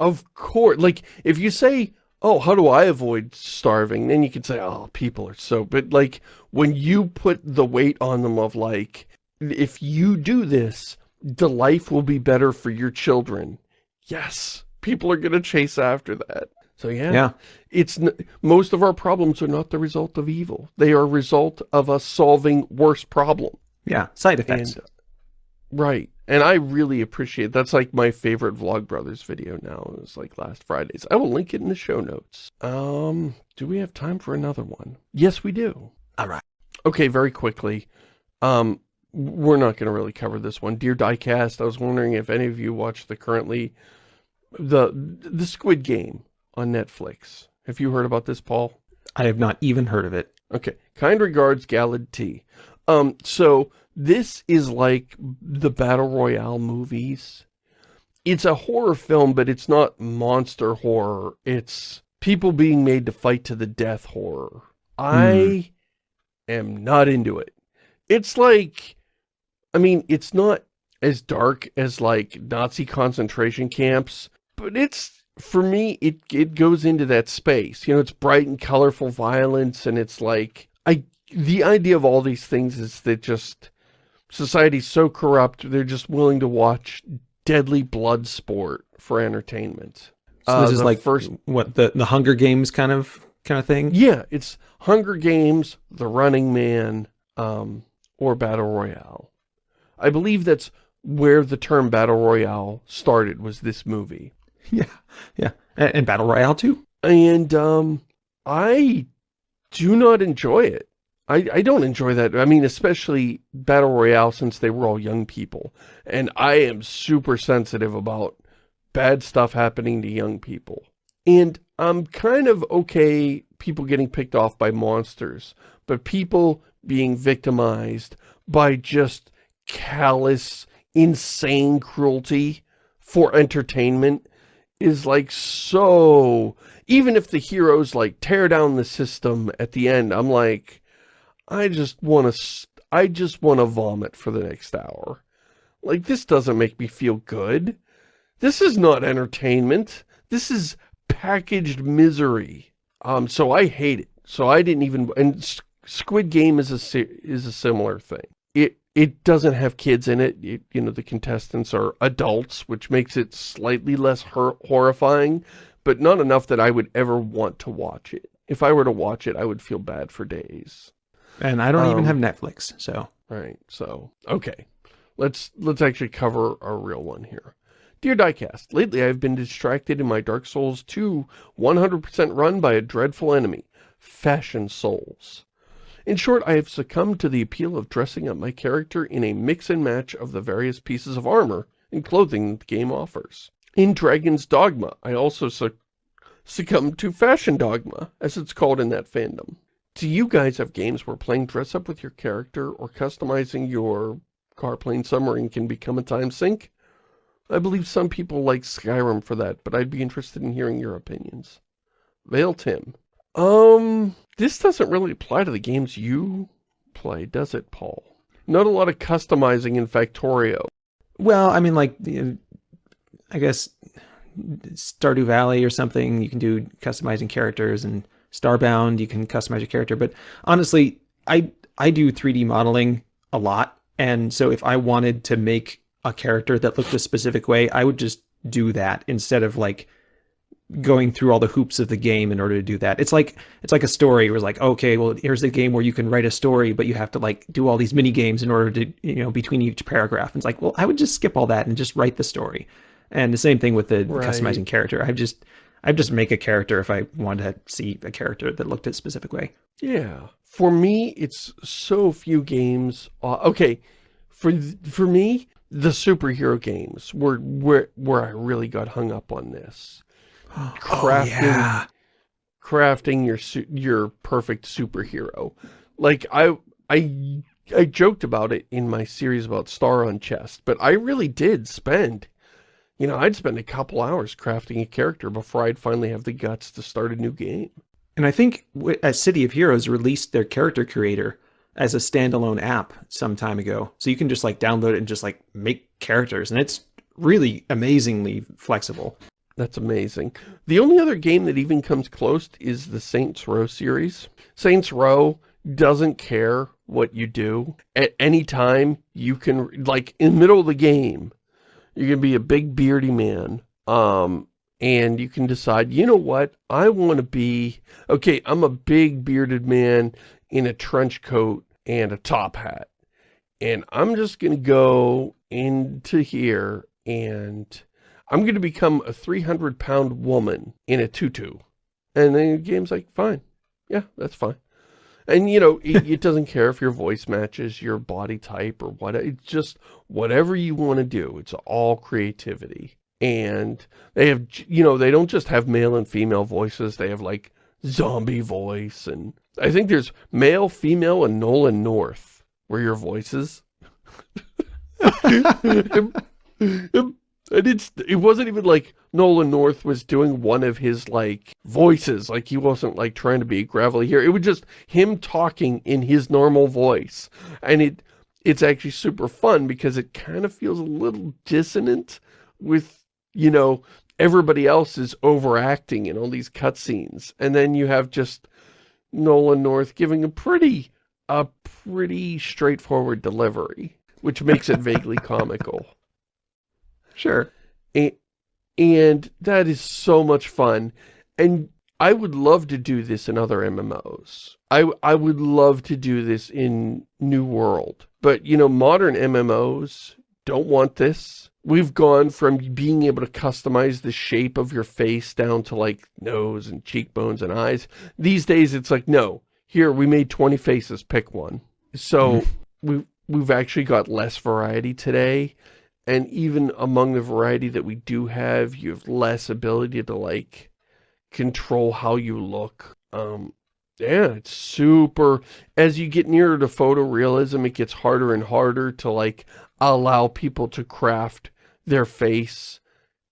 Speaker 2: of course. Like, if you say, oh, how do I avoid starving? Then you can say, oh, people are so, but like, when you put the weight on them of like, if you do this, the life will be better for your children. Yes, people are going to chase after that. So yeah,
Speaker 1: Yeah.
Speaker 2: it's n most of our problems are not the result of evil. They are a result of us solving worse problem.
Speaker 1: Yeah. Side effects.
Speaker 2: And, right. And I really appreciate, that's like my favorite Vlogbrothers video now. It was like last Friday's. I will link it in the show notes. Um, do we have time for another one? Yes, we do.
Speaker 1: All right.
Speaker 2: Okay, very quickly. Um, we're not going to really cover this one. Dear Diecast, I was wondering if any of you watched the currently, the, the Squid Game on Netflix. Have you heard about this, Paul?
Speaker 1: I have not even heard of it.
Speaker 2: Okay. Kind regards, Galad T. Um, so this is like the Battle Royale movies. It's a horror film, but it's not monster horror. It's people being made to fight to the death horror. I am not into it. It's like, I mean, it's not as dark as like Nazi concentration camps, but it's, for me, it, it goes into that space. You know, it's bright and colorful violence and it's like, I, the idea of all these things is that just, society's so corrupt, they're just willing to watch deadly blood sport for entertainment.
Speaker 1: So
Speaker 2: Uh,
Speaker 1: this is like
Speaker 2: first
Speaker 1: what the the Hunger Games kind of kind of thing.
Speaker 2: Yeah, it's Hunger Games, The Running Man, um, or Battle Royale. I believe that's where the term Battle Royale started, was this movie.
Speaker 1: Yeah. Yeah. And, and Battle Royale too.
Speaker 2: And, um, I do not enjoy it. I, I don't enjoy that. I mean, especially Battle Royale since they were all young people. And I am super sensitive about bad stuff happening to young people. And I'm kind of okay people getting picked off by monsters, but people being victimized by just callous, insane cruelty for entertainment is like so... Even if the heroes like tear down the system at the end, I'm like, I just want to, I just want to vomit for the next hour. Like, this doesn't make me feel good. This is not entertainment. This is packaged misery. Um, so I hate it. So I didn't even, and Squid Game is a, is a similar thing. It, doesn't have kids in it. it. You know, the contestants are adults, which makes it slightly less horrifying, but not enough that I would ever want to watch it. If I were to watch it, I would feel bad for days.
Speaker 1: And I don't even
Speaker 2: Um,
Speaker 1: have Netflix, so
Speaker 2: Right, so, okay. Let's, let's actually cover a real one here. Dear Diecast, lately I've been distracted in my Dark Souls 2 100% run by a dreadful enemy, Fashion Souls. In short, I have succumbed to the appeal of dressing up my character in a mix and match of the various pieces of armor and clothing that the game offers. In Dragon's Dogma, I also suc succumbed to Fashion Dogma, as it's called in that fandom. Do you guys have games where playing dress up with your character or customizing your car, plane, submarine can become a time sink? I believe some people like Skyrim for that, but I'd be interested in hearing your opinions. Vale Tim. Um, this doesn't really apply to the games you play, does it, Paul? Not a lot of customizing in Factorio.
Speaker 1: well, I mean like I guess Stardew Valley or something, you can do customizing characters and Starbound, you can customize your character, but honestly, I I do 3D modeling a lot, and so if I wanted to make a character that looked a specific way, I would just do that instead of like going through all the hoops of the game in order to do that. It's like it's like a story where it's like, okay, well, here's a game where you can write a story, but you have to like do all these mini games in order to, you know, between each paragraph. And it's like, well, I would just skip all that and just write the story. And the same thing with the
Speaker 2: Right.
Speaker 1: customizing character. I've just I'd just make a character if I wanted to see a character that looked a specific way.
Speaker 2: Yeah. For me, it's so few games. Okay, for for me, the superhero games were where where I really got hung up on this. Oh, crafting, crafting your your perfect superhero. Like I I I joked about it in my series about Star on Chest, but I really did spend. You know, I'd spend a couple hours crafting a character before I'd finally have the guts to start a new game.
Speaker 1: And I think as City of Heroes released their character creator as a standalone app some time ago. So you can just like download it and just like make characters and it's really amazingly flexible.
Speaker 2: That's amazing. The only other game that even comes close is the Saints Row series. Saints Row doesn't care what you do. At any time, you can, like, in the middle of the game, you can be a big beardy man, um, and you can decide, you know what, I want to be, okay, I'm a big bearded man in a trench coat and a top hat, and I'm just going to go into here and I'm going to become a 300 pound woman in a tutu. And then the game's like, fine. Yeah, that's fine. And, you know, it, it, doesn't care if your voice matches your body type or what. It's just whatever you want to do. It's all creativity. And they have, you know, they don't just have male and female voices. They have, like, zombie voice. And I think there's male, female, and Nolan North were your voices. And it's, it wasn't even like Nolan North was doing one of his, like, voices. Like, he wasn't, like, trying to be gravelly here. It was just him talking in his normal voice. And it, it's actually super fun because it kind of feels a little dissonant with, you know, everybody else is overacting in all these cutscenes. And then you have just Nolan North giving a pretty, a pretty straightforward delivery, which makes it vaguely comical.
Speaker 1: Sure.
Speaker 2: And, and that is so much fun. And I would love to do this in other MMOs. I, I would love to do this in New World. But, you know, modern MMOs don't want this. We've gone from being able to customize the shape of your face down to like nose and cheekbones and eyes. These days it's like, no, here we made 20 faces, pick one. So mm-hmm. we, we've actually got less variety today and even among the variety that we do have, you have less ability to, like, control how you look. Um, yeah, it's super... As you get nearer to photorealism, it gets harder and harder to, like, allow people to craft their face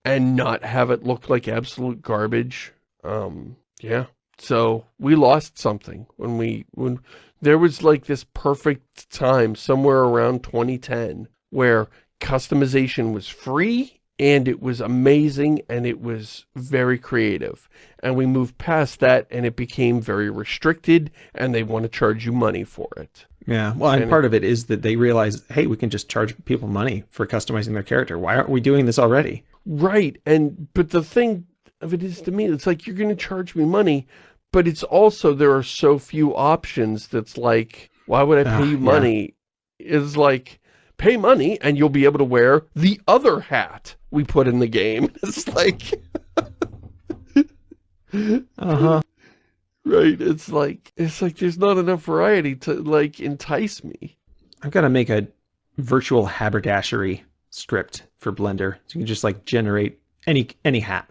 Speaker 2: and not have it look like absolute garbage. Um, yeah. So, we lost something when we... when There was, like, this perfect time somewhere around 2010 where customization was free and it was amazing and it was very creative. And we moved past that and it became very restricted and they want to charge you money for it.
Speaker 1: Yeah, well, and, and part it, of it is that they realize, hey, we can just charge people money for customizing their character. Why aren't we doing this already?
Speaker 2: Right, and but the thing of it is to me, it's like, you're going to charge me money, but it's also, there are so few options that's like, why would I pay uh, you money? Yeah. Is like, pay money and you'll be able to wear the other hat we put in the game. It's like...
Speaker 1: uh-huh.
Speaker 2: Right, it's like, it's like there's not enough variety to, like, entice me.
Speaker 1: I've got to make a virtual haberdashery script for Blender. So you can just, like, generate any any hat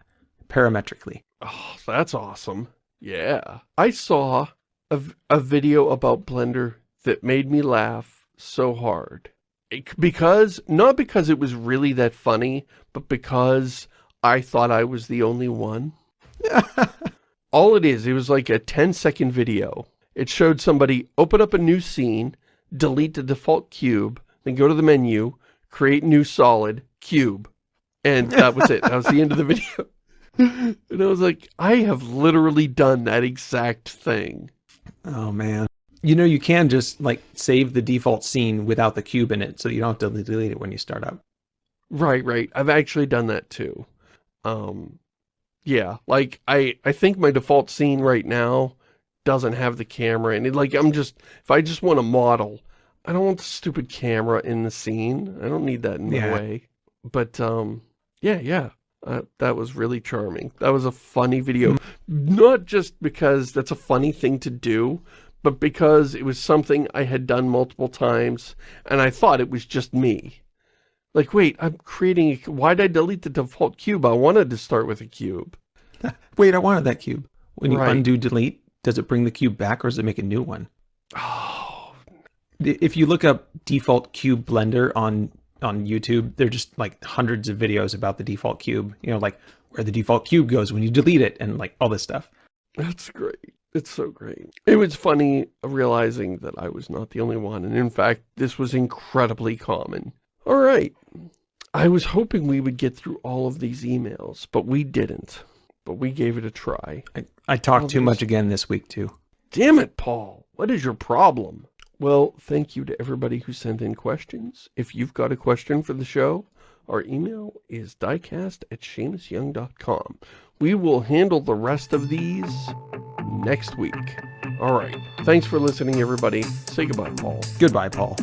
Speaker 1: parametrically.
Speaker 2: Oh, that's awesome. Yeah. I saw a, a video about Blender that made me laugh so hard because, not because it was really that funny, but because I thought I was the only one. All it is, it was like a 10 second video. It showed somebody open up a new scene, delete the default cube, then go to the menu, create new solid, cube. And that was it. That was the end of the video. and I was like, I have literally done that exact thing.
Speaker 1: Oh, man. You know, you can just like save the default scene without the cube in it, so you don't have to delete it when you start up.
Speaker 2: Right, right. I've actually done that too. Um, yeah, like I, I think my default scene right now doesn't have the camera and it. Like I'm just, if I just want a model, I don't want the stupid camera in the scene. I don't need that in yeah. the way. But um, yeah, yeah. Uh, that was really charming. That was a funny video. Mm -hmm. Not just because that's a funny thing to do, but because it was something I had done multiple times, and I thought it was just me. Like, wait, I'm creating a... Why did I delete the default cube? I wanted to start with a cube.
Speaker 1: wait, I wanted that cube. When you right. undo delete, does it bring the cube back or does it make a new one?
Speaker 2: Oh.
Speaker 1: If you look up default cube blender on on YouTube, they're just like hundreds of videos about the default cube, you know, like where the default cube goes when you delete it and like all this stuff.
Speaker 2: That's great. It's so great. It was funny realizing that I was not the only one, and in fact, this was incredibly common. All right. I was hoping we would get through all of these emails, but we didn't. But we gave it a try.
Speaker 1: I, I talked
Speaker 2: All
Speaker 1: too
Speaker 2: these-
Speaker 1: much again this week, too.
Speaker 2: Damn it, Paul. What is your problem? Well, thank you to everybody who sent in questions. If you've got a question for the show, our email is diecast at ShamusYoung.com. We will handle the rest of these next week. All right. Thanks for listening, everybody. Say goodbye, Paul.
Speaker 1: Goodbye, Paul.